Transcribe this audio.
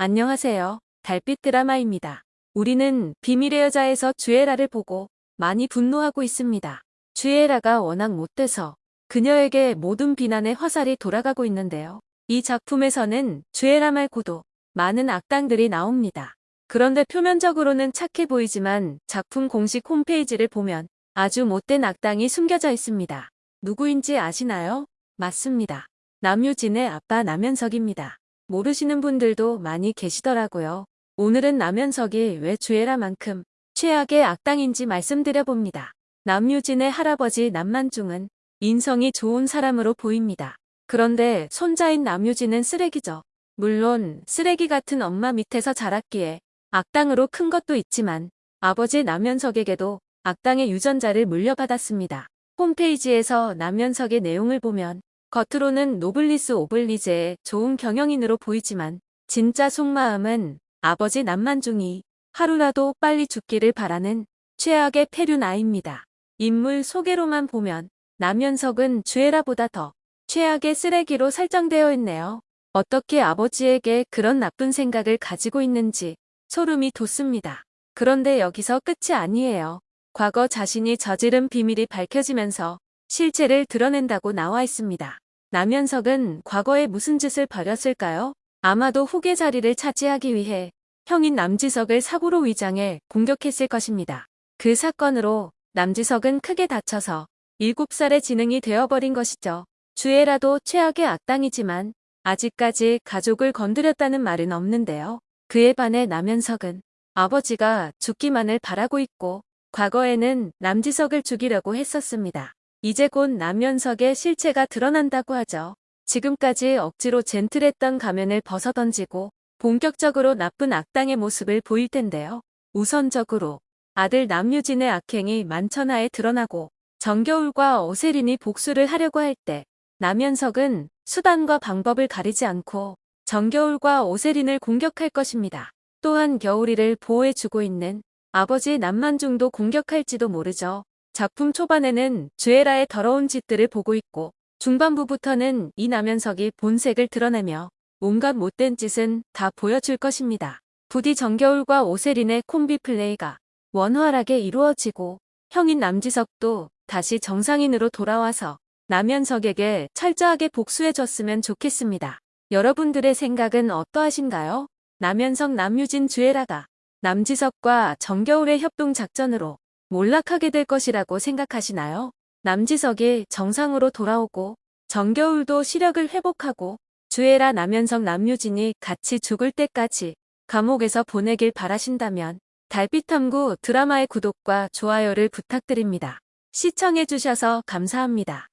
안녕하세요. 달빛 드라마입니다. 우리는 비밀의 여자에서 주애라를 보고 많이 분노하고 있습니다. 주애라가 워낙 못돼서 그녀에게 모든 비난의 화살이 돌아가고 있는데요. 이 작품에서는 주애라 말고도 많은 악당들이 나옵니다. 그런데 표면적으로는 착해 보이지만 작품 공식 홈페이지를 보면 아주 못된 악당이 숨겨져 있습니다. 누구인지 아시나요? 맞습니다. 남유진의 아빠 남현석입니다. 모르시는 분들도 많이 계시더라고요. 오늘은 남현석이 왜 주애라만큼 최악의 악당인지 말씀드려봅니다. 남유진의 할아버지 남만중은 인성이 좋은 사람으로 보입니다. 그런데 손자인 남유진은 쓰레기죠. 물론 쓰레기 같은 엄마 밑에서 자랐기에 악당으로 큰 것도 있지만 아버지 남현석에게도 악당의 유전자를 물려받았습니다. 홈페이지에서 남현석의 내용을 보면 겉으로는 노블리스 오블리제의 좋은 경영인으로 보이지만 진짜 속마음은 아버지 남만중이 하루라도 빨리 죽기를 바라는 최악의 패륜아입니다. 인물 소개로만 보면 남현석은 주애라보다 더 최악의 쓰레기로 설정되어 있네요. 어떻게 아버지에게 그런 나쁜 생각을 가지고 있는지 소름이 돋습니다. 그런데 여기서 끝이 아니에요. 과거 자신이 저지른 비밀이 밝혀지면서 실체를 드러낸다고 나와 있습니다. 남현석은 과거에 무슨 짓을 벌였을까요? 아마도 후계 자리를 차지하기 위해 형인 남지석을 사고로 위장해 공격했을 것입니다. 그 사건으로 남지석은 크게 다쳐서 7살의 지능이 되어버린 것이죠. 주애라도 최악의 악당이지만 아직까지 가족을 건드렸다는 말은 없는데요. 그에 반해 남현석은 아버지가 죽기만을 바라고 있고 과거에는 남지석을 죽이려고 했었습니다. 이제 곧 남현석의 실체가 드러난다고 하죠. 지금까지 억지로 젠틀했던 가면을 벗어던지고 본격적으로 나쁜 악당의 모습을 보일 텐데요. 우선적으로 아들 남유진의 악행이 만천하에 드러나고 정겨울과 오세린이 복수를 하려고 할 때 남현석은 수단과 방법을 가리지 않고 정겨울과 오세린을 공격할 것입니다. 또한 겨울이를 보호해주고 있는 아버지 남만중도 공격할지도 모르죠. 작품 초반에는 주애라의 더러운 짓들을 보고 있고 중반부부터는 이 남현석이 본색을 드러내며 온갖 못된 짓은 다 보여줄 것입니다. 부디 정겨울과 오세린의 콤비 플레이가 원활하게 이루어지고 형인 남지석도 다시 정상인으로 돌아와서 남현석에게 철저하게 복수해줬으면 좋겠습니다. 여러분들의 생각은 어떠하신가요? 남현석 남유진 주애라가 남지석과 정겨울의 협동작전으로 몰락하게 될 것이라고 생각하시나요? 남지석이 정상으로 돌아오고 정겨울도 시력을 회복하고 주애라 남현석 남유진이 같이 죽을 때까지 감옥에서 보내길 바라신다면 달빛탐구 드라마의 구독과 좋아요를 부탁드립니다. 시청해주셔서 감사합니다.